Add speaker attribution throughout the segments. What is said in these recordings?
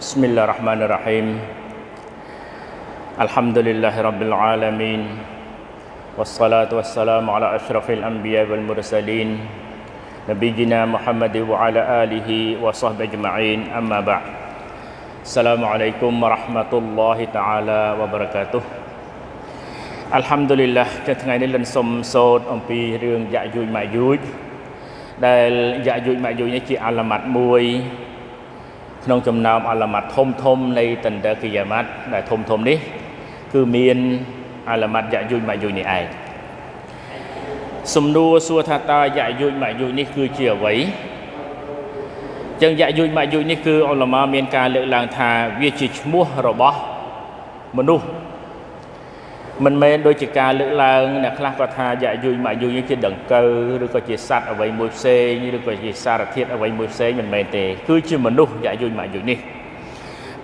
Speaker 1: بسم الله الرحمن الرحيم الحمد لله رب العالمين والصلاة والسلام على أشرف الأنبياء والمرسلين نبينا محمد وعلى آله وصحبه أجمعين أما بعد السلام عليكم ورحمة الله تعالى وبركاته អัลហាំឌុលីឡានៅថ្ងៃនេះលិនសុំសូត្រអំពីរឿងយ៉ាយូចម៉ាយូចដែលយ៉ាយូចម៉ាយូចនេះជាអាឡាម៉ាត់មួយ ក្នុងចំណោមអាឡាម៉ាត់ធំធំនៃតន្ទគីយ៉ាម៉ាត់ដែលធំធំនេះ គឺមានអាឡាម៉ាត់យ៉ាយូចម៉ាយូចនេះឯងសំណួរសួរថាតើយ៉ាយូចម៉ាយូចនេះគឺជាអ្វីចឹងយ៉ាយូចម៉ាយូចនេះគឺអ៊ុលម៉ាមានការលើកឡើងថាវាជាឈ្មោះរបស់មនុស្ស មិនមែនដូចជាការលើកឡើងអ្នកខ្លះគាត់ថាយ៉ាយូចម៉ាយូចនេះជាដង្កូវឬក៏ជាសត្វអ្វីមួយផ្សេងឬក៏ជាសារធាតុអ្វីមួយផ្សេងមិនមែនទេ គឺជាមនុស្សយ៉ាយូចម៉ាយូចនេះ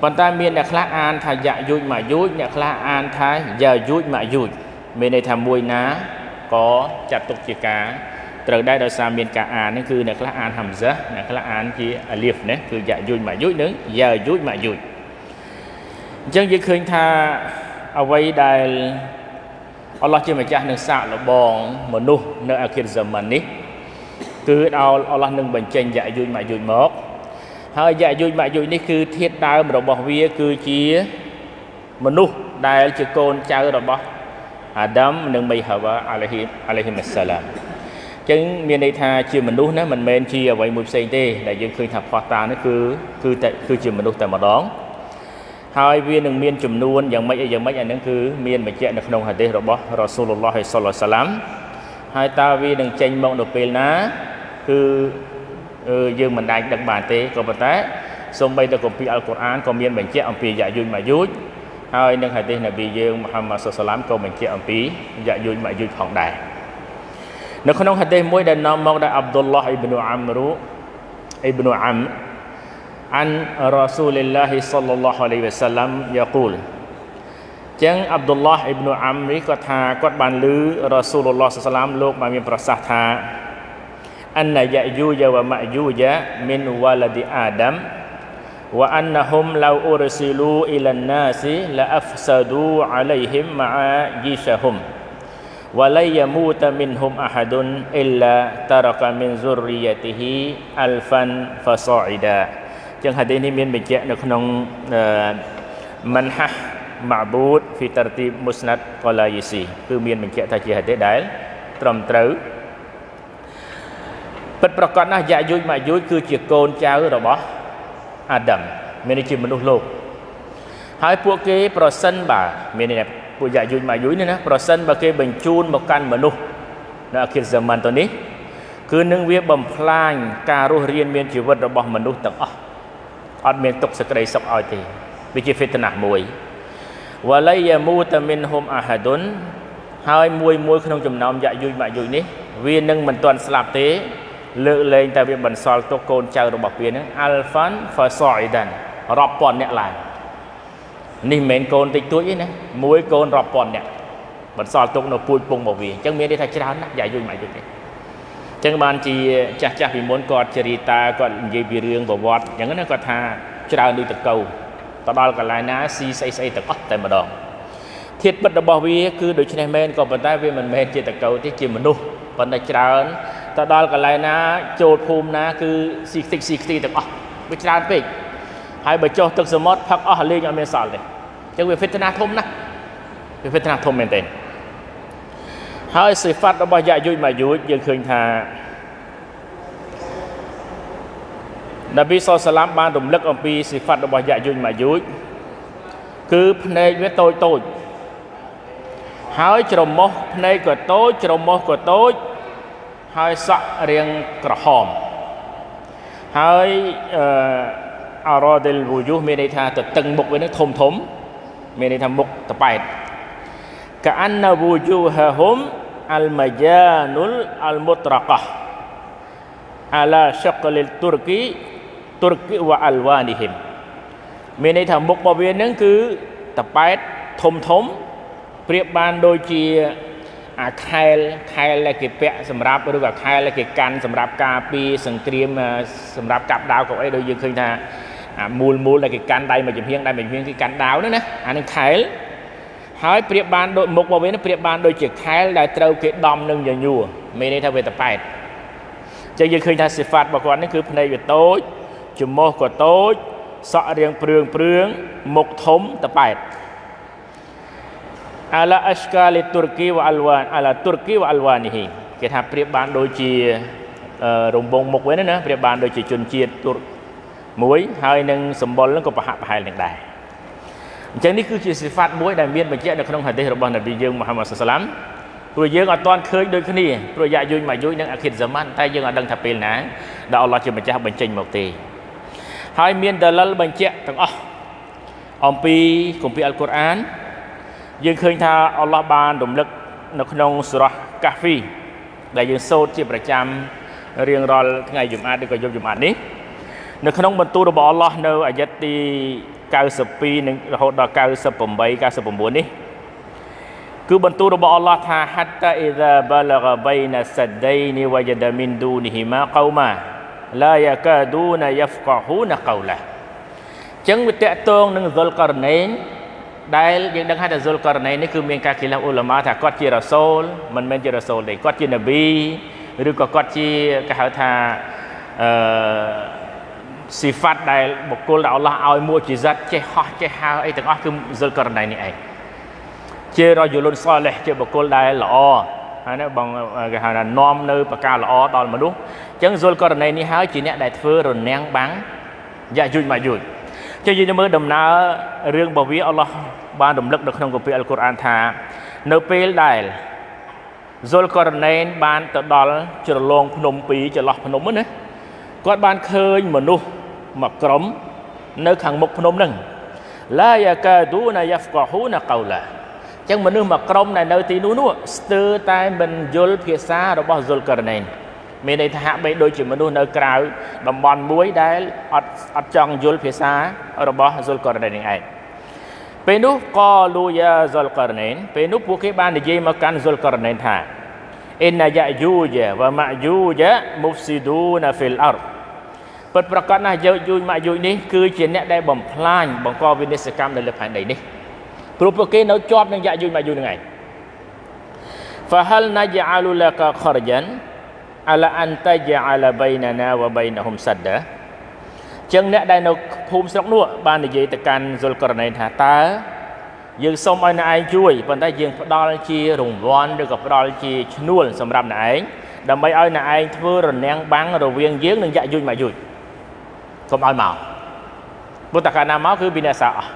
Speaker 1: ប៉ុន្តែមានអ្នកខ្លះអានថាយ៉ាយូចម៉ាយូចអ្នកខ្លះអានថាយ៉ាយូចម៉ាយូចមានន័យថាមួយណាក៏ចាត់ទុកជាការត្រូវដែរដោយសារមានការអាននេះគឺអ្នកខ្លះអានហាំហ្សាអ្នកខ្លះអានជាអាលៀហ្វណាគឺយ៉ាយូចម៉ាយូចនិងយ៉ាយូចម៉ាយូចអញ្ចឹងយើងឃើញថា អ្វីដែលអល់ឡោះជាម្ចាស់នឹងសាកល្បងមនុស្សនៅអាខិរហ្សាម៉ាននេះគឺដល់អល់ឡោះនឹងបញ្ចេញយ៉ាយូចម៉ាយូចមកហើយយ៉ាយូចម៉ាយូចនេះគឺធាតដើមរបស់វាគឺជាមនុស្សដែលជាកូនចៅរបស់អាដាមនិងមីហាវ៉ាអាឡៃហ៊ីអាឡៃហ៊ីមសាឡាមចឹងមានន័យថាជាមនុស្សណាមិនមែនជាអ្វីមួយផ្សេងទេដែលយើងឃើញថាផោះតានេះគឺគឺតែគឺជាមនុស្សតែម្ដង ហើយវានឹងមានចំនួនយ៉ាងម៉េចយ៉ាងម៉េចអានឹងគឺមានបញ្ជាក់នៅក្នុងហាឌីសរបស់រ៉ាស៊ូលឡោះសល្លសាឡាំហើយតើវានឹងចេញមកនៅពេលណាគឺយើងមិនដាច់ដឹកបានទេក៏ប៉ុន្តែសូម្បីតែគម្ពីរអល់កុរអានក៏មានបញ្ជាក់អំពីយ៉ាយូចម៉ាយូចហើយនឹងហាឌីសនប៊ីយើងមូហាម៉ាត់សាឡាំក៏បញ្ជាក់អំពីយ៉ាយូចម៉ាយូចផងដែរនៅក្នុងហាឌីសមួយដែលនាំមកដោយអាប់ឌុលឡោះអ៊ីប៊ីនអាំរូអ៊ីប៊ីនអាំ an Rasulullah sallallahu alaihi wasallam yaqul ចឹងអាប់ឌុលឡោះអ៊ីប៊ុអាំរីគាត់ថាគាត់បានឮរ៉ាស៊ូលឡោះសាឡាមលោកបានមានប្រសាសន៍ថាអនយ៉ាយូយ៉ាវម៉ាយូយ៉ាមីនវ៉ាឡាឌីអាដាម وأنهم لو أرسلوا إلى الناس لأفسدوا عليهم معايشهم ولن يموت منهم أحد إلا ترك من ذريته ألفا فصاعدا ចឹងហាឌីសនេះមានបញ្ជាក់នៅក្នុងមិនហាម៉ាបូតហ្វីតារទីមុស្ណាត់កូឡាយីស៊ីគឺមានបញ្ជាក់ថាជាហាឌីសដែលត្រឹមត្រូវពិតប្រកបណាស់យ៉ាយូចម៉ាយូចគឺជាកូនចៅរបស់អាដាមមានន័យជាមនុស្សលោកហើយពួកគេប្រសិនបើមានន័យថាពួកយ៉ាយូចម៉ាយូចនេះណាប្រសិនបើគេបញ្ជូនមកកាន់មនុស្សនៅអាខិរហ្សាម៉ានទៅនេះគឺនឹងវាបំផ្លាញការរស់រានមានជីវិតរបស់មនុស្សទាំងអស់ អត់មានទុកសេចក្តីសុខឲ្យទេវាជាហ្វីតណាមួយវ៉ាឡៃយ៉ាមូតាមីនហុំអាហាឌុនហើយមួយមួយក្នុងចំណោមយ៉ាយូចម៉ាក់យូចនេះវានឹងមិនទាន់ស្លាប់ទេលើកលែងតែវាបន្សល់ទុកកូនចៅរបស់វានឹងអាល់ហ្វាន់ហ្វាសអ៊ីដានរាប់ពាន់អ្នកឡើងនេះមិនមែនកូនតិចតួចទេណាមួយកូនរាប់ពាន់អ្នកបន្សល់ទុកនៅពូជពងរបស់វាអញ្ចឹងមានន័យថាច្រើនណាស់យ៉ាយូចម៉ាក់យូចនេះ ចឹងបានជាចាស់ចាស់ពីមុនគាត់ជរីតាគាត់និយាយពីរឿងប្រវត្តិអញ្ចឹងណាគាត់ថាច្រើនដូចតកោទៅដល់កន្លែងណាស៊ីស្អីស្អីទាំងអស់តែម្ដងធាតពិតរបស់វាគឺដូច្នេះមែនក៏ប៉ុន្តែវាមិនមែនជាតកោទេជាមនុស្សប៉ុន្តែច្រើនទៅដល់កន្លែងណា ចូលភូមិណា គឺស៊ីខ្ទេចស៊ីខ្ទីទាំងអស់វាច្រើនពេកហើយបើចុះទឹកសមុទ្រផឹកអស់លេងអត់មានសល់ទេអញ្ចឹងវាហ្វីតណាធំណាស់វាហ្វីតណាធំមែនទេ ហើយសិហ្វាត់របស់យ៉ាយូចម៉ាយូចយើងឃើញថានប៊ីសសាឡាមបានរំលឹកអំពីសិហ្វាត់របស់យ៉ាយូចម៉ាយូចគឺភ្នែកវាតូចតូចហើយច្រមុះភ្នែកក៏តូចច្រមុះក៏តូចហើយសក់រាងក្រហមហើយអឺអរ៉ាឌិលវូយូមានន័យថាទៅតឹងមុខវានឹងធំធំមានន័យថាមុខតប៉ែតកាអានណាវូយូហាហុំអលម៉ា យ៉ានុលអលមុត្រកោះអាឡាឆកលិលទុរគីទុរគីវ៉ាអលវ៉ានីហ៊ីមមានន័យថាមុខរបស់វានឹងគឺតប៉ែតធំធំប្រៀបបានដូចជាអាខែលខែលដែលគេពាក់សម្រាប់ឬក៏ខែលដែលគេកាន់សម្រាប់ការពារសង្គ្រាមសម្រាប់កាប់ដាវកៅអីដូចយើងឃើញថាអាមូលមូលដែលគេកាន់ដៃមួយចំហៀងដៃមួយចំហៀងគេកាន់ដាវហ្នឹងណាអានឹងខែល ហើយប្រៀបបានដូចមុខរបស់វានេះប្រៀបបានដូចជាខែលដែលត្រូវគេដំនឹងញញួរមានន័យថាវាតប៉ែតចឹងយើងឃើញថាសិហ្វាតរបស់គាត់នេះគឺភ្នែកវាតូចច្រមុះក៏តូចសក់រាងព្រឿងព្រឿងមុខធំតប៉ែតអាឡាអស្កាលីទូរគីវអលវ៉ានអាឡាទូរគីវអលវ៉ានីហ៊ីគេថាប្រៀបបានដូចជារង្វង់មុខវិញណាប្រៀបបានដូចជាជនជាតិទូរមួយហើយនឹងសម្បុរនឹងក៏ប្រហាក់ប្រហែលនឹងដែរ អញ្ចឹងនេះគឺជាសិហ្វាតមួយដែលមានបញ្ជាក់នៅក្នុងហាឌីសរបស់នប៊ីយើងមូហាម៉ាត់សាឡាមព្រោះយើងអត់ទាន់ឃើញដូចគ្នាព្រោះយ៉ាយុញមកយុញនឹងអាខិតហ្សាម៉ាន់តែយើងអត់ដឹងថាពេលណាដែលអល់ឡោះជាម្ចាស់បញ្ចេញមកទេហើយមានដលិលបញ្ជាក់ទាំងអស់អំពីគម្ពីរអល់កុរអានយើងឃើញថាអល់ឡោះបានរំលឹកនៅក្នុងសូរ៉ាកាហ្វីដែលយើងសូត្រជាប្រចាំរៀងរាល់ថ្ងៃយប់អាតឬក៏យប់យប់អាតនេះនៅក្នុងបន្ទូលរបស់អល់ឡោះនៅអាយ៉ាត់ទី 92និងរហូតដល់98 99នេះគឺបន្ទូលរបស់អល់ឡោះថា hatta idza balagha baina saddaini wajada min dunihima qauma la yakaduna yafqahuna qawla ចឹងវាតកតងនឹងហ្សុលករណេនដែលយើងដឹងថាហ្សុលករណេននេះគឺមានការគិលាអ៊ូឡាម៉ាថាគាត់ជារ៉ាសូលមិនមែនជារ៉ាសូលទេគាត់ជានប៊ីឬក៏គាត់ជាគេហៅថាអឺ ស៊ីហ្វាត់ដែលបុគ្គលដែលអល់ឡោះឲ្យមួយជីសិតចេះហោះចេះហើអីទាំងអស់គឺហ្សុលករណេននេះឯងជារយលុនសលេះជាបុគ្គលដែលល្អហើយណាបងគេហៅថានាំនៅប្រការល្អដល់មនុស្សអញ្ចឹងសុលករណីនេះហើយជាអ្នកដែលធ្វើរនាំងបាំងយ៉ាយុជមកយុជចុះយើងមើលដំណើររឿងរបស់វាអល់ឡោះបានរំលឹកនៅក្នុងគម្ពីរអល់កុរអានថា នៅពេលដែលសុលករណេនបានទៅដល់ជ្រលងភ្នំពីរចន្លោះភ្នំណា គាត់បានឃើញមនុស្សមួយក្រុមនៅខាងមុខភ្នំហ្នឹងឡាយ៉ាកាឌូណាយ៉ាហ្វកហ៊ូណាកោឡាចឹងមនុស្សមួយក្រុមដែលនៅទីនោះនោះស្ទើរតែមិនយល់ភាសារបស់ស៊ុលករណេនមានន័យថាហាក់បីដូចជាមនុស្សនៅក្រៅតំបន់មួយដែលអត់អត់ចង់យល់ភាសារបស់ស៊ុលករណេននេះឯងពេលនោះកលូយ៉ាស៊ុលករណេនពេលនោះពួកគេបាននិយាយមកកាន់ស៊ុលករណេនថាអ៊ីនយ៉ាយូជាវ៉ាម៉ាយូជាមុហ្ស៊ីឌូណាហ្វីលអរ ពិតប្រកបណាស់យោយូម៉ាយូនេះគឺជាអ្នកដែលបំផ្លាញបង្កវិនិស្សកម្មនៅលើផែនដីនេះព្រោះពួកគេនៅជាប់នឹងយ៉ាយូម៉ាយូនឹងឯង فهل نجعل لك خرجا على ان تجعل بيننا وبينهم سدا ចឹងអ្នកដែលនៅភូមិស្រុកនោះបាននិយាយទៅកាន់សុលករណីថាតើយើងសូមឲ្យអ្នកឯងជួយប៉ុន្តែយើងផ្ដល់ជារង្វាន់ឬក៏ផ្ដល់ជាឈ្នួលសម្រាប់អ្នកឯងដើម្បីឲ្យអ្នកឯងធ្វើរនាំងបាំងរវាងយើងនិងយ៉ាយុញមកយុញ កុំឲ្យមកពុទ្ធកាលណាមកគឺវិនាសអស់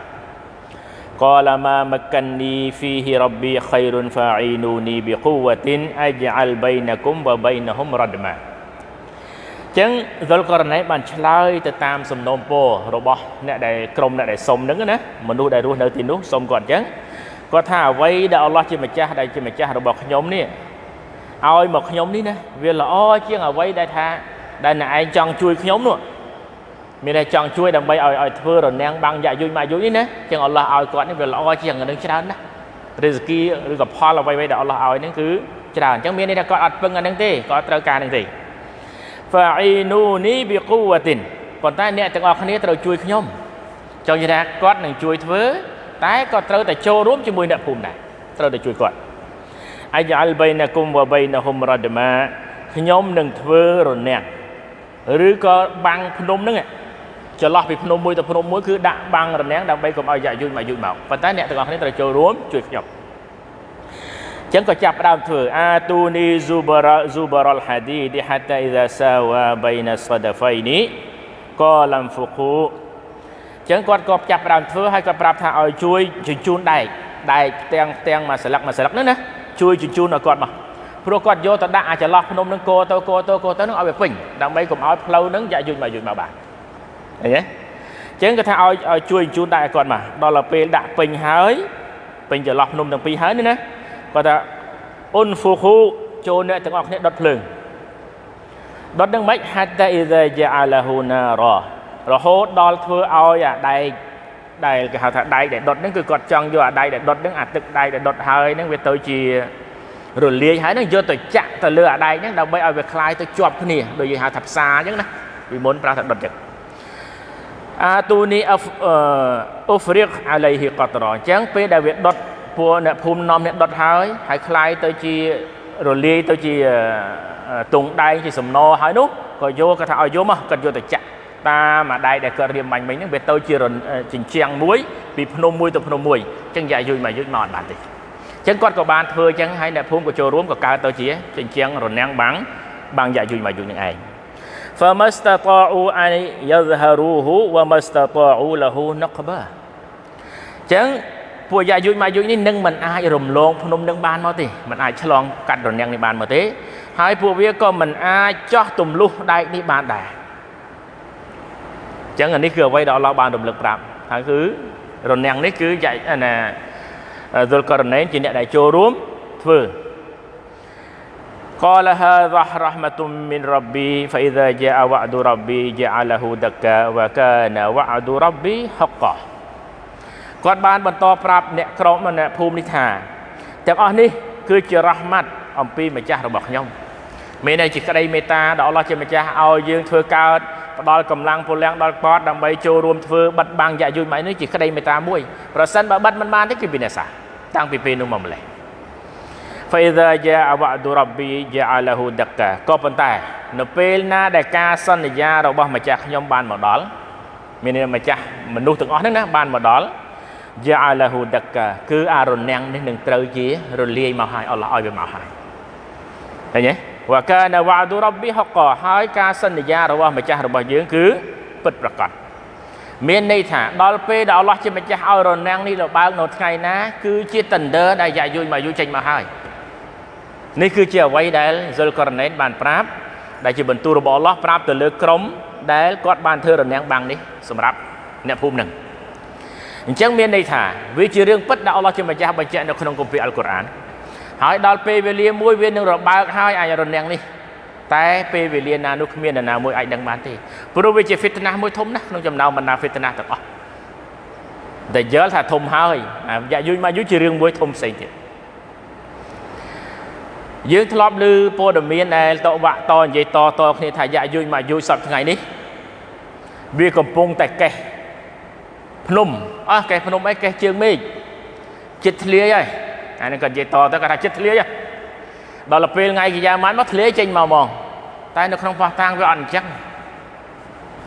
Speaker 1: កលមាមកនីហ្វីហ៊ីរ៉ាប៊ីខៃរុនហ្វាអ៊ីនូនីប៊ីកូវ៉ាទីនអជ្អលបៃណគុមវ៉បៃណហុមរ៉ដម៉ាចឹងសុលករណីបានឆ្លើយទៅតាមសំណូមពររបស់អ្នកដែលក្រុមអ្នកដែលសុំហ្នឹងណាមនុស្សដែលរស់នៅទីនោះសុំគាត់ចឹងគាត់ថាអ្វីដែលអល់ឡោះជាម្ចាស់ដែលជាម្ចាស់របស់ខ្ញុំនេះឲ្យមកខ្ញុំនេះណាវាល្អជាងអ្វីដែលថាដែលអ្នកឯងចង់ជួយខ្ញុំនោះ មានតែចង់ជួយដើម្បីឲ្យឲ្យធ្វើរនាំងបាំងយ៉ាយុញមកយុញនេះណាចឹងអល់ឡោះឲ្យគាត់នេះវាល្អជាងនឹងច្រើនណាស់រិសគីឬក៏ផលអ្វីៗដែលអល់ឡោះឲ្យនេះគឺច្រើនអញ្ចឹងមានន័យថាគាត់អត់ពឹងអានឹងទេគាត់ត្រូវការនឹងទេ fa'inuni biquwwatin ប៉ុន្តែអ្នកទាំងអស់គ្នាត្រូវជួយខ្ញុំចង់និយាយថាគាត់នឹងជួយធ្វើតែគាត់ត្រូវតែចូលរួមជាមួយអ្នកភូមិដែរត្រូវតែជួយគាត់អាយអលបៃណាគុំវបៃណាហុំរ៉ាដម៉ាខ្ញុំនឹងធ្វើរនាំងឬក៏បាំងភ្នំហ្នឹង ចន្លោះពីភ្នំមួយទៅភ្នំមួយគឺដាក់បាំងរនាំងដើម្បីកុំឲ្យយ៉ាយុញមកយុញមកប៉ុន្តែអ្នកទាំងអស់គ្នាត្រូវចូលរួមជួយខ្ញុំចឹងក៏ចាប់ផ្ដើមធ្វើអាទូនីហ្ស៊ូបារ៉ាហ្ស៊ូបារ៉ាល់ហាឌីឌីហាតាអ៊ីហ្សាសាវ៉ាបៃណាសដហ្វៃនីកឡាំហ្វូគូចឹងគាត់ក៏ចាប់ផ្ដើមធ្វើហើយគាត់ប្រាប់ថាឲ្យជួយជញ្ជូនដែកដែកផ្ទាំងផ្ទាំងមួយស្លឹកមួយស្លឹកហ្នឹងណាជួយជញ្ជូនឲ្យគាត់មកព្រោះគាត់យកទៅដាក់អាចន្លោះភ្នំនឹងកោទៅកោទៅកោទៅនឹងឲ្យវាពេញដើម្បីកុំឲ្យផ្លូវនឹងយ៉ាយុញមកយុញមកបាទ ឃើញទេចឹងគាត់ថាឲ្យឲ្យជួយជូនដាក់ឲ្យគាត់មកដល់ទៅពេលដាក់ពេញហើយពេញចន្លោះភ្នំទាំងពីរហើយនេះណាគាត់ថាអ៊ុនហ្វូហ៊ូចូលអ្នកទាំងអស់គ្នាដុតភ្លើងដុតនឹងមិនហាត់តែអ៊ីហ្សាជាអាឡាហ៊ូណារ៉រហូតដល់ធ្វើឲ្យអាដែកដែលគេហៅថាដែកដែលដុតហ្នឹងគឺគាត់ចង់យកអាដែកដែលដុតហ្នឹងអាទឹកដែកដែលដុតហើយហ្នឹងវាទៅជារលាយហើយហ្នឹងយកទៅចាក់ទៅលើអាដែកហ្នឹងដើម្បីឲ្យវាคลายទៅជាប់គ្នាដូចយើងហៅថាផ្សារអញ្ចឹងណាពីមុនប្រើថាដុតចឹង អាទូនីអ៊ូហ្វរិកអាឡៃហ៊ីកតរអញ្ចឹងពេលដែលវាដុតពួកអ្នកភូមិនាំអ្នកដុតហើយហើយคล้ายទៅជារលាយទៅជាទងដែងជាសំណហើយនោះក៏យកគាត់ថាឲ្យយកមកគាត់យកទៅចាក់តាមអាដៃដែលគាត់រៀបបាញ់មិញហ្នឹងវាទៅជាជញ្ជាំងមួយពីភ្នំមួយទៅភ្នំមួយអញ្ចឹងយ៉ាយុយមកយុយមកអត់បានទេអញ្ចឹងគាត់ក៏បានធ្វើអញ្ចឹងហើយអ្នកភូមិក៏ចូលរួមក៏កើតទៅជាជញ្ជាំងរនាំងបាំងបាំងយ៉ាយុយមកយុយនឹងឯង فمستطاعوا ان يظهروه ومستطاعوا له نقبا ចឹងពួកយ៉ាយុយម៉ាយុយនេះនឹងមិនអាចរំលងភ្នំនឹងបានមកទេមិនអាចឆ្លងកាត់រនាំងនេះបានមកទេហើយពួកវាក៏មិនអាចចោះទម្លុះដែកនេះបានដែរចឹងអានេះគឺអ្វីដែលអល់ឡោះបានរំលឹកប្រាប់ហើយគឺរនាំងនេះគឺយ៉ាណាហ្សុលករណេនជាអ្នកដែលចូលរួមធ្វើ قال هذا رحمة من ربي فإذا جاء وعد ربي جعله دكا وكان وعد ربي حقا គាត់បានបន្តប្រាប់អ្នកក្រុមអ្នកភូមិនេះថាទាំងអស់នេះគឺជារ៉ាហ្មាត់អំពីម្ចាស់របស់ខ្ញុំមានន័យជាក្តីមេត្តាដល់អល់ឡោះជាម្ចាស់ឲ្យយើងធ្វើកើតផ្ដល់កម្លាំងពលំដល់គាត់ដើម្បីចូលរួមធ្វើបិទបាំងយ៉ាយុយម៉ៃនេះជាក្តីមេត្តាមួយប្រសិនបើបិទមិនបានទេគឺវិនាសាតាំងពីពេលនោះមកម្លេះ فإذا جاء وعد ربي جعله دكا ក៏ប៉ុន្តែនៅពេលណាដែលការសន្យារបស់ម្ចាស់ខ្ញុំបានមកដល់មានម្ចាស់មនុស្សទាំងអស់ហ្នឹងណាបានមកដល់ ja'alahu dakka គឺអារនាំងនេះនឹងត្រូវជារលាយមកហើយអល់ឡោះឲ្យវាមកហើយឃើញទេវកានវ៉ាឌូរ៉ប៊ីហកហើយការសន្យារបស់ម្ចាស់របស់យើងគឺពិតប្រាកដមានន័យថាដល់ពេលដែលអល់ឡោះជាម្ចាស់ឲ្យរនាំងនេះរបើកនៅថ្ងៃណា គឺជា tender ដែលយ៉ាយូចមកយូចេញមកហើយ នេះគឺជាអ្វីដែលស៊ុលកូរណេនបានប្រាប់ដែលជាបន្ទូលរបស់អល់ឡោះប្រាប់ទៅលើក្រុមដែលគាត់បានធ្វើរនាំងបាំងនេះសម្រាប់អ្នកភូមិនឹងអញ្ចឹងមានន័យថាវាជារឿងពិតដែលអល់ឡោះជាម្ចាស់បញ្ជាក់នៅក្នុងគម្ពីរអល់កុរអានហើយដល់ពេលវេលាមួយវានឹងរបើកហើយអាចរនាំងនេះតែពេលវេលាណានោះគ្មាននរណាមួយអាចដឹងបានទេព្រោះវាជាហ្វីតណាស់មួយធំណាស់ក្នុងចំណោមបណ្ដាហ្វីតណាស់ទាំងអស់ដែលយល់ថាធំហើយយ៉ាយូចមកយូចជារឿងមួយធំផ្សេងទៀត យើងធ្លាប់ឮព័ត៌មានដែលតវាក់តនិយាយតតគ្នាថាយ៉ាយូចមកយូចសប្តាហ៍ថ្ងៃនេះវាកំពុងតែកេះភ្នំអស់កេះភ្នំអីកេះជើងមេឃចិត្តធ្លាយហើយអានេះគាត់និយាយតទៅគាត់ថាចិត្តធ្លាយដល់ពេលថ្ងៃកិយាម៉ានមកធ្លាយចេញមកហ្មងតែនៅក្នុងផោះតាំងវាអត់អញ្ចឹង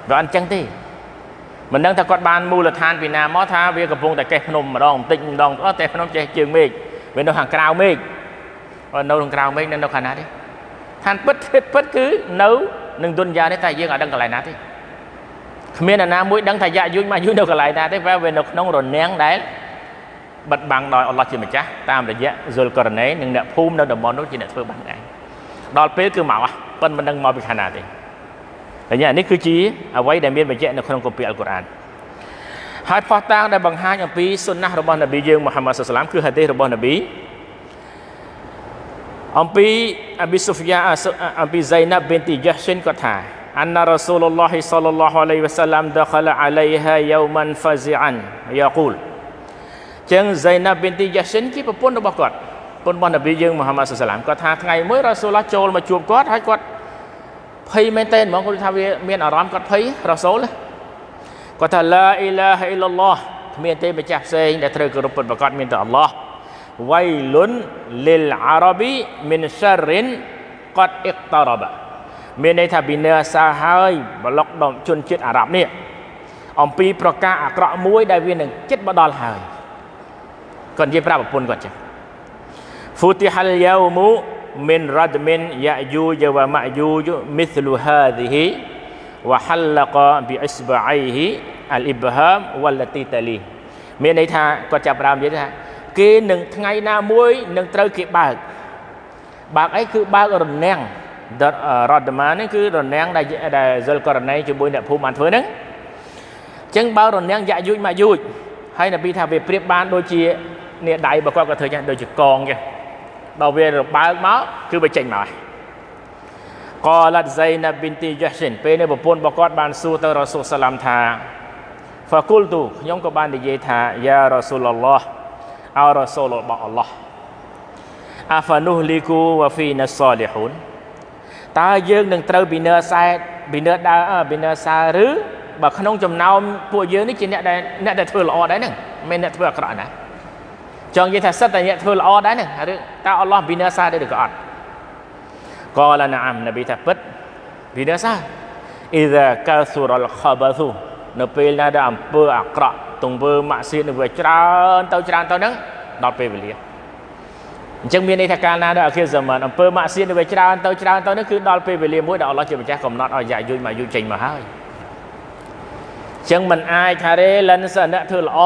Speaker 1: វាអត់អញ្ចឹងទេមិនដឹងថាគាត់បានមូលដ្ឋានពីណាមកថាវាកំពុងតែកេះភ្នំម្ដងបន្តិចម្ដងអស់តែភ្នំចេះជើងមេឃវានៅខាងក្រៅមេឃ នៅខាងក្រៅមេឃនៅនៅខាងណាទេឋានពិតពិតគឺនៅនឹងទុនយ៉ានេះតែយើងអត់ដឹងកន្លែងណាទេគ្មានអ្នកណាមួយដឹងថាយ៉ាយុញមកយុញនៅកន្លែងណាទេវានៅក្នុងរនាំងដែលបិទបាំងដោយអល់ឡោះជាម្ចាស់តាមរយៈស៊ុលករណេនិងអ្នកភូមិនៅតំបន់នោះជាអ្នកធ្វើបាំងឯងដល់ពេលគឺមកប៉ុនមិនដឹងមកពីខាងណាទេតែនេះនេះគឺជាអ្វីដែលមានបញ្ជាក់នៅក្នុងគម្ពីរអល់កុរអានហើយផោះតាងដែលបង្ហាញអំពីសុណាស់របស់នប៊ីយើងមូហាម៉ាត់សុសឡាមគឺហាឌីសរបស់នប៊ី អំពីអប៊ីសុហ្យាអំពីហ្សៃណាប់ប៊ីនទីយ៉ាហ៊្សិនគាត់ថាអានរ៉ាស៊ូលឡោះសាឡឡោះអាឡៃវ៉ាសាឡាំដខលអាឡៃហាយូម៉ាន់ហ្វាហ្សីអានយ៉ាកូលចឹងហ្សៃណាប់ប៊ីនទីយ៉ាហ៊្សិនជាប្រពន្ធរបស់គាត់ប្រពន្ធរបស់នប៊ីយើងមូហាម៉ាត់សាឡាំគាត់ថាថ្ងៃមួយរ៉ាស៊ូលឡោះចូលមកជួបគាត់ហើយគាត់ភ័យមែនតើហ្មងគាត់ថាវាមានអារម្មណ៍គាត់ភ័យរ៉ាស៊ូលគាត់ថាឡាអ៊ីឡាហ៊ីឡឡោះគ្មានទេម្ចាស់ផ្សេងដែលត្រូវគោរពពិតប្រាកដមានតែអល់ឡោះ វៃលុនលិលអារ៉ាប៊ីមីនសារិនកតអ៊ីកតារ៉ាបាមានន័យថាពីនៅអាសាហើយប្លុកដល់ជនជាតិអារ៉ាប់នេះអំពីប្រការអាក្រក់មួយដែលវានឹងចិត្តមកដល់ហើយគាត់និយាយប្រាប់ប្រពន្ធគាត់ចឹង Futihal yaumu min radmin ya'juj wa ma'juj mithlu hadhihi wa halaqa bi isba'aihi al ibham wallati tali មានន័យថាគាត់ចាប់ផ្ដើមនិយាយថា គេនឹងថ្ងៃណាមួយនឹងត្រូវគេបើកបើកអីគឺបើករនាំងរតមានេះគឺរនាំងដែលដែលសិលករណីជាមួយអ្នកភូមិបានធ្វើហ្នឹងអញ្ចឹងបើរនាំងយ៉ាយុជមកយុជហើយនប៊ីថាវាប្រៀបបានដូចជានេះដៃរបស់គាត់ក៏ធ្វើចឹងដូចជាកងចឹងដល់វារបើកមកគឺវាចេញមកហើយកលាតហ្សៃណាប៊ីនទីយ៉ាស៊ីនពេលនេះប្រពន្ធរបស់គាត់បានសួរទៅរ៉ាស៊ូលសាឡាំថាហ្វាគុលទូខ្ញុំក៏បាននិយាយថាយ៉ារ៉ាស៊ូលឡោះ អោរ៉ាស៊ូលរបស់អល់ឡោះអាហ្វានុះលីគូវ៉ាហ្វីណាសាលីហ៊ូនតើយើងនឹងត្រូវពីនើសែតពីនើដើពីនើសាឬបើក្នុងចំណោមពួកយើងនេះជាអ្នកដែលអ្នកដែលធ្វើល្អដែរហ្នឹងមិនអ្នកធ្វើអាក្រក់ណាចង់និយាយថាសិតតែអ្នកធ្វើល្អដែរហ្នឹងឬតើអល់ឡោះវិនាសាដែរឬក៏អត់កលណាមនប៊ីថាពិតវិនាសាអ៊ីដាកាស៊ូរលខបាស៊ូនៅពេលណាដែលអំពើអាក្រក់ ទង្វើម៉ាក់សៀតនៅវាច្រើនទៅច្រើនទៅហ្នឹងដល់ពេលវេលាអញ្ចឹងមានន័យថាកាលណាដល់អខិរសម័នអំពើម៉ាក់សៀតនៅវាច្រើនទៅច្រើនទៅនេះគឺដល់ពេលវេលាមួយដែលអល់ឡោះជាម្ចាស់កំណត់ឲ្យយ៉ាយុយមកយុយចេញមកហើយអញ្ចឹងមិនអាចថារេលិនសអ្នកធ្វើល្អ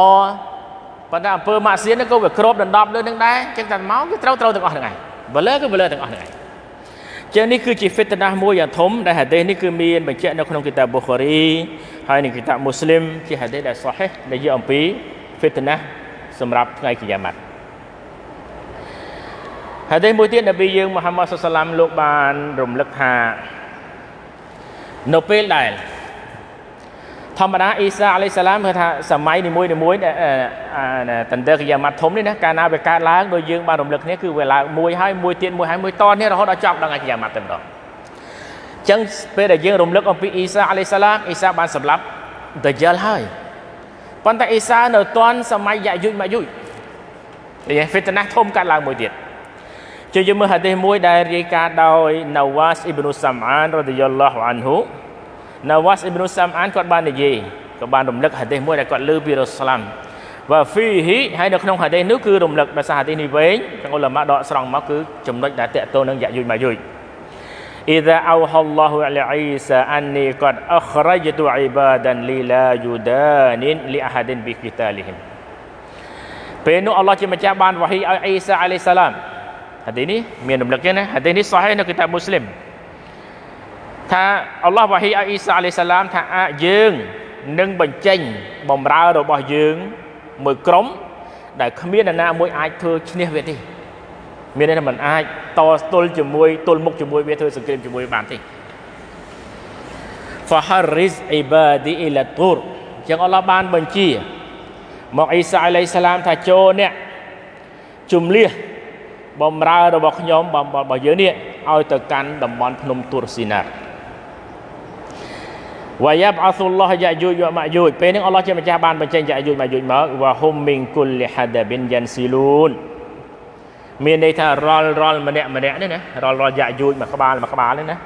Speaker 1: ប៉ុន្តែអំពើម៉ាក់សៀតនេះក៏វាគ្របដណ្ដប់លើនឹងដែរអញ្ចឹងតែមកវាត្រូវត្រូវទាំងអស់ហ្នឹងឯងបលើគឺបលើទាំងអស់ហ្នឹងឯង ចឹងនេះគឺជា fitnah មួយយ៉ាងធំដែលហាឌីសនេះគឺមានបញ្ជាក់នៅក្នុងគីតាប៊ូខារីហើយនឹងគីតាបមូស្លីមជាហាឌីសដែលសោះដែលនិយាយអំពី fitnah សម្រាប់ថ្ងៃគីយ៉ាម៉ាត់ហាឌីសមួយទៀតនប៊ីយើងមូហាម៉ាត់សុសឡាមលោកបានរំលឹកថានៅពេលដែល ធម្មតាអ៊ីសាអាឡៃសាឡាមគឺថាសម័យនីមួយនីមួយតន្ទើកិយាម៉ាត់ធំនេះណាកាលណាវាកើតឡើងដោយយើងបានរំលឹកគ្នាគឺវាឡើងមួយហើយមួយទៀតមួយហើយមួយតនេះរហូតដល់ចប់ដល់កិយាម៉ាត់តែម្ដងអញ្ចឹងពេលដែលយើងរំលឹកអំពីអ៊ីសាអាឡៃសាឡាមអ៊ីសាបានសម្លាប់ដាយ៉ាល់ហើយប៉ុន្តែអ៊ីសានៅទាន់សម័យយ៉ាយុជម៉ាយុជនិយាយហ្វីតណាស់ធំកើតឡើងមួយទៀតជួយយើងមើលហាឌីសមួយដែលរាយការណ៍ដោយណាវ៉ាសអ៊ីប៊ី ណាវ៉ាសអ៊ីប៊ីនុសាំអានគាត់បាននិយាយក៏បានរំលឹកហាឌីសមួយដែលគាត់លើពីរ៉ូស្លាមវ៉ាហ្វីហ៊ីហើយនៅក្នុងហាឌីសនោះគឺរំលឹកដោយសារហាឌីសនេះវែងខាងឧលមាដកស្រង់មកគឺចំណុចដែលតកតទៅនឹងយ៉ាយុជម៉ាយុជ إذا أوحى الله على عيسى أني قد أخرجت عبادا لي لا يدان لأحد بقتالهم ពេលនោះអល់ឡោះជាម្ចាស់បានវ៉ាហ៊ីឲ្យអ៊ីសាអាឡៃសាឡាមហាឌីនេះមានរំលឹកទេណាហាឌីនេះសោះនៅគីតាបមូស្លីម ថាអល់ឡោះវ៉ាហ៊ីឲ្យអ៊ីសាអាឡៃសាឡាមថាអាចយើងនឹងបញ្ចេញបំរើរបស់យើងមួយក្រុម ដែលគ្មាននរណាមួយអាចធ្វើឈ្នះវាទេមានន័យថាมันអាចតទល់ជាមួយទល់មុខជាមួយវាធ្វើសង្គ្រាមជាមួយបានទេ Faharriz ibadi ila tur ចឹងអល់ឡោះបានបញ្ជា មកអ៊ីសាអាឡៃសាឡាមថាចូលអ្នកជំលះបំរើរបស់ខ្ញុំរបស់យើងនេះឲ្យទៅកាន់តំបន់ភ្នំទូរស៊ីណា វ៉ាយ៉ាបអសុលឡោះយ៉ាយូជវម៉ាយូជពេលនេះអល់ឡោះជាម្ចាស់បានបញ្ចេញយ៉ាយូជម៉ាយូជមកវ៉ាហុំមីងគុលលីហាដាប៊ីនយ៉ាន់ស៊ីលូនមានន័យថារលរលម្នាក់ម្នាក់នេះណារលរលយ៉ាយូជមួយក្បាលមួយក្បាលនេះណា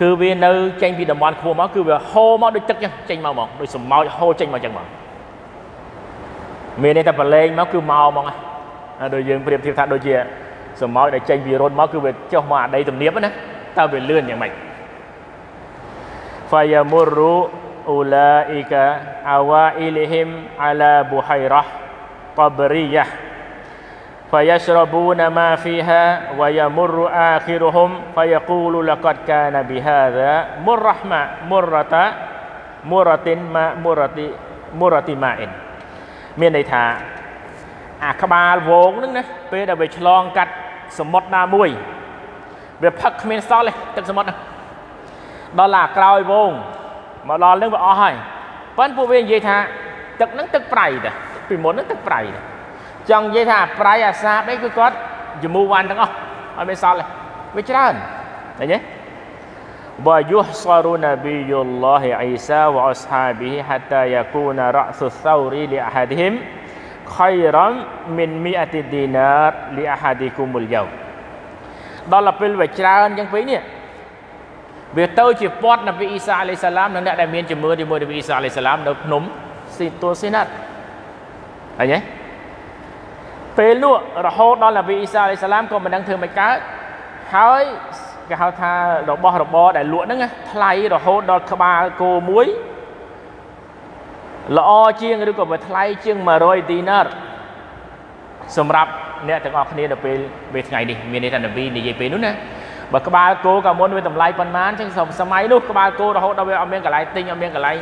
Speaker 1: គឺវានៅចេញពីតំបន់ខ្ពស់មកគឺវាហូរមកដូចទឹកចឹងចេញមកហ្មងដូចសម្ោចហូរចេញមកចឹងមកមានន័យថាប្រឡែងមកគឺមកហ្មងដូចយើងប្រៀបធៀបថាដូចជាសម្ោចដែលចេញពីរត់មកគឺវាចុះមកអាដីទំនាបណាតើវាលឿនយ៉ាងម៉េច fayamurru ulaika awailihim ala buhairah qabriyah fayashrabuna ma fiha wa yamurru akhiruhum fayaqulu laqad kana bihadha murrahma murrata muratin ma murati murati ma'in មានន័យថាអាក្បាលវងហ្នឹងណាពេលដែលវាឆ្លងកាត់សមុទ្រណាមួយវាផឹកគ្មានសល់ទេទឹកសមុទ្រហ្នឹង ដល់ឡាក្រោយវងមកដល់នឹងវាអស់ហើយប៉ិនពួកវានិយាយថាទឹកហ្នឹងទឹកប្រៃតាពីមុនហ្នឹងទឹកប្រៃតាចង់និយាយថាប្រៃអាសាបអីគឺគាត់យមូវ៉ាន់ទាំងអស់អត់មានសល់ទេវាច្រើនឃើញទេបើយុះសរូណាប៊ីយុលឡោះអ៊ីសាវអស្ហាប៊ីហាតាយាគូណារ៉ាសុសោរីលីអាហាឌីហ៊ីមខៃរ៉ាំមីនមីអាទីឌីណារលីអាហាឌីគុមុលយ៉ោដល់ទៅពេលវាច្រើនអញ្ចឹងពេកនេះ វាទៅជាពត់នប៊ីអ៊ីសាអាឡៃសាឡាមនិងអ្នកដែលមានជំនឿជាមួយនប៊ីអ៊ីសាអាឡៃសាឡាមនៅភ្នំស៊ីតូស៊ីណាត់ឃើញទេពេលនោះរហូតដល់នប៊ីអ៊ីសាអាឡៃសាឡាមក៏មិនដឹងធ្វើមិនកើតហើយគេហៅថារបស់របរដែលលក់ហ្នឹងថ្លៃរហូតដល់ក្បាលគោមួយល្អជាងឬក៏វាថ្លៃជាង100ឌីណារសម្រាប់អ្នកទាំងអស់គ្នានៅពេលពេលថ្ងៃនេះមានន័យថានប៊ីនិយាយពេលនោះណា បើក្បាលគោកាលមុនវាតម្លៃប៉ុន្មានអញ្ចឹងសម័យនោះក្បាលគោរហូតដល់វាអត់មានកន្លែងទិញអត់មានកន្លែង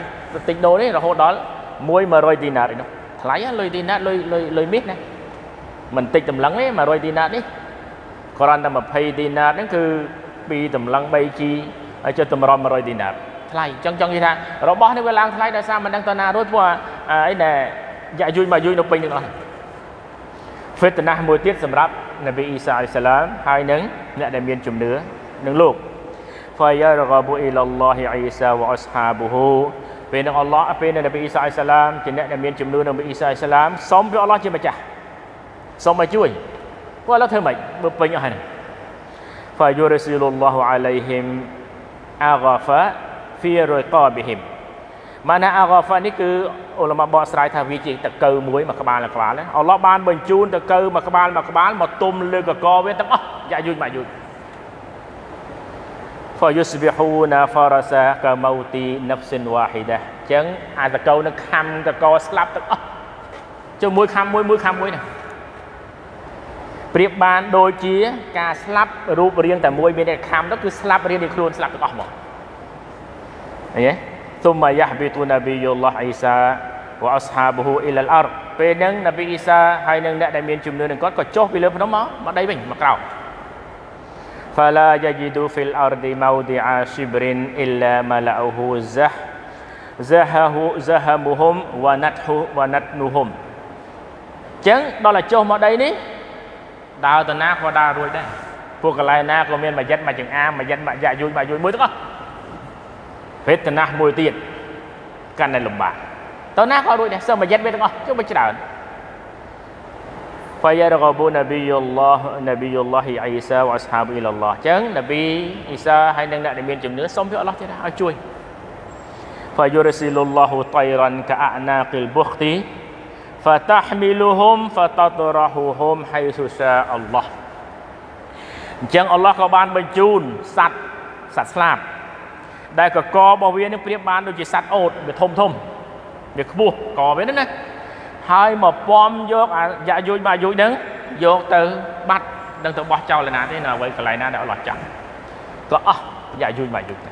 Speaker 1: ទិញដូរនេះរហូតដល់1 100ឌីណាតឯនោះថ្លៃលុយឌីណាតលុយលុយលុយមាសណាមិនតិចតម្លឹងទេ100ឌីណាតនេះគ្រាន់តែ20ឌីណាតហ្នឹងគឺពីតម្លឹង 3G ហើយចុះតម្រាំ100ឌីណាតថ្លៃចង់ចង់និយាយថារបស់នេះវាឡើងថ្លៃដោយសារមិនដឹងតើណារួចព្រោះអីណែយ៉ាយូយមកយូយនៅពេញទាំងអស់ហ្វេតណាស់មួយទៀតសម្រាប់ នប៊ីអ៊ីសាអ៊ីសាឡាមហើយនឹងអ្នកដែលមានជំនឿនឹងលោក فيرغب إلى الله عيسى وأصحابه ពេលនឹងអល់ឡោះពេលនឹងនប៊ីអ៊ីសាអ៊ីសាឡាមជាអ្នកដែលមានជំនឿនឹងនប៊ីអ៊ីសាអ៊ីសាឡាមសូមព្រះអល់ឡោះជាម្ចាស់សូមឲ្យជួយពួកអល់ឡោះធ្វើម៉េចបើពេញអស់ហើយ فيرسل الله عليهم أغفا في رقابهم ម៉ាណាអាហ្កាហ្វានេះគឺអ៊ុលម៉ាបកស្រាយថាវាជាតកៅមួយមួយក្បាលមួយក្បាលអល់ឡោះបានបញ្ជូនតកៅមួយក្បាលមួយក្បាលមកទុំលើកកវាទាំងអស់យ៉ាយុយម៉ាយុយ فيصبحون فرسا كموت نفس واحده ចឹងអាតកៅនឹងខំតកស្លាប់ទាំងអស់ជាមួយខំមួយមួយខំមួយណាប្រៀបបានដូចជាការស្លាប់រូបរាងតែមួយមានតែខំទៅគឺស្លាប់រៀងនេះខ្លួនស្លាប់ទាំងអស់មកឃើញទេ ثم يهبط نبي الله عيسى واصحابه الى الارض ពេលហ្នឹងនប៊ីអ៊ីសាហើយនឹងអ្នកដែលមានជំនឿនឹងគាត់ក៏ចុះពីលើភ្នំមកមកដីវិញមកក្រោម فلا يجد في الارض موضع شبر الا ملأه زح زهه زهمهم ونتح ونتنهم ចឹងដល់តែចុះមកដីនេះដើរទៅណាក៏ដើររួចដែរពួកកន្លែងណាក៏មានមួយយិតមួយចង្អាមួយយិតមួយយ៉ាយុយមួយយុយមួយទាំងអស់ វេទនាមួយទៀតកាន់តែលំបាកទៅណាក៏រួចដែរសឹមមួយយិតវាទាំងអស់ជុំមិនច្រើន فيرغب نبي الله نبي الله عيسى واصحابه الى الله ចឹងនប៊ីអ៊ីសាហើយនឹងអ្នកដែលមានជំនឿសូមពីអល់ឡោះទៀតឲ្យជួយ فيرسل الله طيرا كأعناق البخت فتحملهم فتطرحهم حيث شاء الله អញ្ចឹងអល់ឡោះក៏បានបញ្ជូនសត្វសត្វស្លាប ដែលកករបស់វានឹងប្រៀបបានដូចជាសត្វអូតវាធំធំវាខ្ពស់កវាហ្នឹងណាហើយមកពំយកអាយ៉ាយុយបាយុយហ្នឹងយកទៅបាត់នឹងទៅបោះចោលណាទេនៅអ្វីកន្លែងណាដែលអល់ឡោះចង់ក៏អស់យ៉ាយុយបាយុយទៅ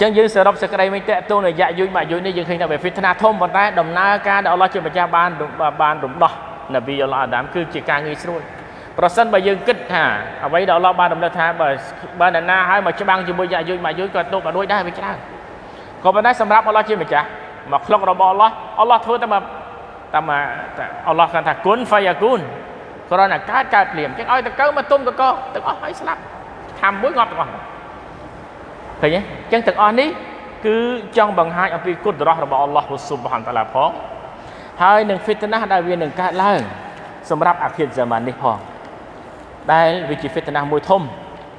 Speaker 1: ចឹងយើងសរុបសេចក្តីវិញតេតូនរយៈយុយមកយុយនេះយើងឃើញថាវាហ្វីតណាធំប៉ុន្តែដំណើរការដែលអល់ឡោះជាម្ចាស់បានបានរំដោះនប៊ីអល់ឡោះអាដាមគឺជាការងាយស្រួល ប្រសិនបើយើងគិតថាអ្វីដែលអល់ឡោះបានរំលឹកថាបើបើនរណាឲ្យមកច្បាំងជាមួយយៈយុយមកយុយក៏ទុកក៏ដូចដែរវាច្រើនក៏ប៉ុន្តែសម្រាប់អល់ឡោះជាម្ចាស់មកក្លុករបស់អល់ឡោះអល់ឡោះធ្វើតែមកតាមអល់ឡោះគាត់ថាគុនហ្វៃយ៉ាគុនគ្រាន់តែកើតកើតភ្លាមចឹងឲ្យតកើមកទុំតកទាំងអស់ឲ្យស្លាប់ខាំមួយងាប់ទាំងអស់ឃើញទេអញ្ចឹងទាំងអស់នេះគឺចង់បង្ហាញអំពីគុណរស់របស់អល់ឡោះស៊ុបហានតាឡាផងហើយនឹងហ្វីតណាដែលវានឹងកើតឡើងសម្រាប់អាខិរហ្សាម៉ាននេះផង ដែលវាជាហ្វីតណាមួយធំ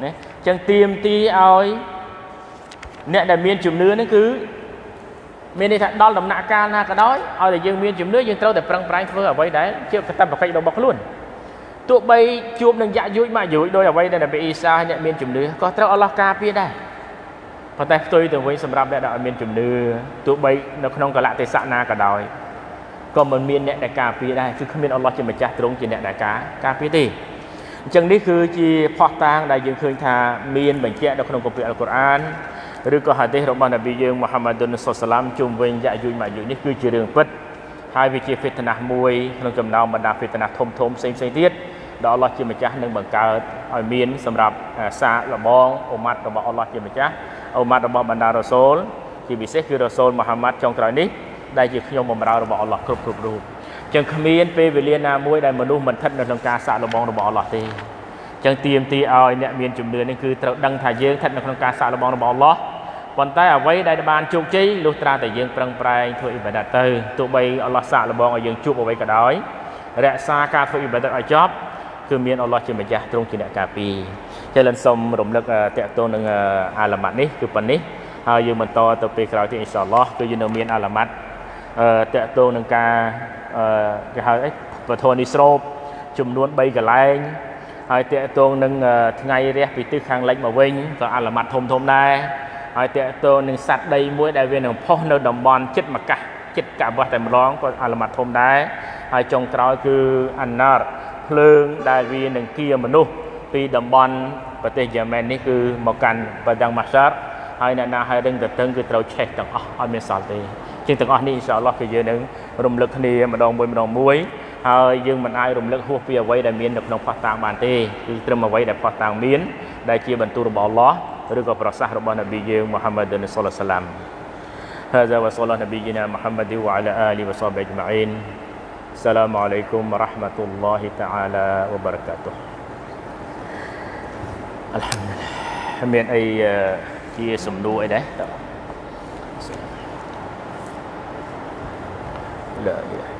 Speaker 1: ណាអញ្ចឹងទៀមទីឲ្យអ្នកដែលមានជំនឿនេះគឺមានន័យថាដល់ដំណាក់កាលណាក៏ដោយឲ្យតែយើងមានជំនឿយើងត្រូវតែប្រឹងប្រែងធ្វើអ្វីដែលជាកតបកិច្ចរបស់ខ្លួនទោះបីជួបនឹងយ៉ាក់យួយមកយួយដោយអ្វីដែលនប៊ីអ៊ីសាអ្នកមានជំនឿក៏ត្រូវអល់ឡោះការពារដែរប៉ុន្តែផ្ទុយទៅវិញសម្រាប់អ្នកដែលអត់មានជំនឿទោះបីនៅក្នុងកលៈទេសៈណាក៏ដោយក៏មិនមានអ្នកដែលការពារដែរគឺគ្មានអល់ឡោះជាម្ចាស់ទ្រង់ជាអ្នកដែលការការពារទេ អញ្ចឹងនេះគឺជាផុសតាងដែលយើងឃើញថាមានបញ្ជាក់នៅក្នុងគម្ពីរអល់កុរអានឬក៏ហាឌីសរបស់នប៊ីយើងមូហាម៉ាឌុនសុសឡាមជុំវិញយ៉ាយុយម៉ាយុយនេះគឺជារឿងពិតហើយវាជាហ្វីតណាស់មួយក្នុងចំណោមបណ្ដាហ្វីតណាស់ធំធំផ្សេងផ្សេងទៀតដែលអល់ឡោះជាម្ចាស់នឹងបង្កើតឲ្យមានសម្រាប់សាលបងអ៊ុម៉ាត់របស់អល់ឡោះជាម្ចាស់អ៊ុម៉ាត់របស់បណ្ដារ៉ូសូលជាពិសេសគឺរ៉ូសូលមូហាម៉ាត់ចុងក្រោយនេះដែលជាខ្ញុំបម្រើរបស់អល់ឡោះគ្រប់គ្រប់រូប ចឹងគ្មានពេលវេលាណាមួយដែលមនុស្សមិនស្ថិតនៅក្នុងការសាកល្បងរបស់អល់ឡោះទេចឹងទៀមទីឲ្យអ្នកមានជំនឿនេះគឺត្រូវដឹងថាយើងស្ថិតនៅក្នុងការសាកល្បងរបស់អល់ឡោះប៉ុន្តែអ្វីដែលបានជោគជ័យលុះត្រាតែយើងប្រឹងប្រែងធ្វើអ៊ីបាដាតទៅទោះបីអល់ឡោះសាកល្បងឲ្យយើងជួបអ្វីក៏ដោយរក្សាការធ្វើអ៊ីបាដាតឲ្យចប់គឺមានអល់ឡោះជាម្ចាស់ទ្រង់ជាអ្នកការពារចឹងលិនសូមរំលឹកតកតងនឹងអាឡាម៉ាត់នេះគឺប៉ុណ្នេះហើយយើងបន្តទៅពេលក្រោយទៀតអ៊ីនសាអល់ឡោះគឺយើងនៅមានអាឡាម៉ាត់ តកតងនឹងការគេហៅអីពធនិស្រោបចំនួន3កន្លែងហើយតកតងនឹងថ្ងៃរះពីទិសខាងលិចមកវិញក៏អាឡាម៉ាត់ធំធំដែរហើយតកតងនឹងសត្វដីមួយដែលវានឹងផុសនៅតំបន់ចិត្តមកកាសចិត្តកាបោះតែម្ដងក៏អាឡាម៉ាត់ធំដែរហើយចុងក្រោយគឺអាណារភ្លើងដែលវានឹងគៀមនុស្សពីតំបន់ប្រទេសយ៉ាមែននេះគឺមកកាន់បដងម៉ាសារហើយអ្នកណាហើយរឹងទៅតឹងគឺត្រូវឆេះទាំងអស់អត់មានសល់ទេ ជាងទាំងអស់នេះអ៊ីនសាអល់ឡោះគឺយើងនឹងរំលឹកគ្នាម្ដងមួយម្ដងមួយហើយយើងមិនអាចរំលឹកហួសពីអ្វីដែលមាននៅក្នុងផាសតាងបានទេគឺត្រឹមអ្វីដែលផាសតាងមានដែលជាបន្ទូលរបស់អល់ឡោះឬក៏ប្រសាសន៍របស់នប៊ីយើងមូហាម៉ាត់សុលឡាសាឡាម هذا وصلى نبينا محمد وعلى آله وصحبه أجمعين السلام عليكم ورحمة الله تعالى وبركاته الحمد لله មានអីជាសំណួរអីដែរ Yeah.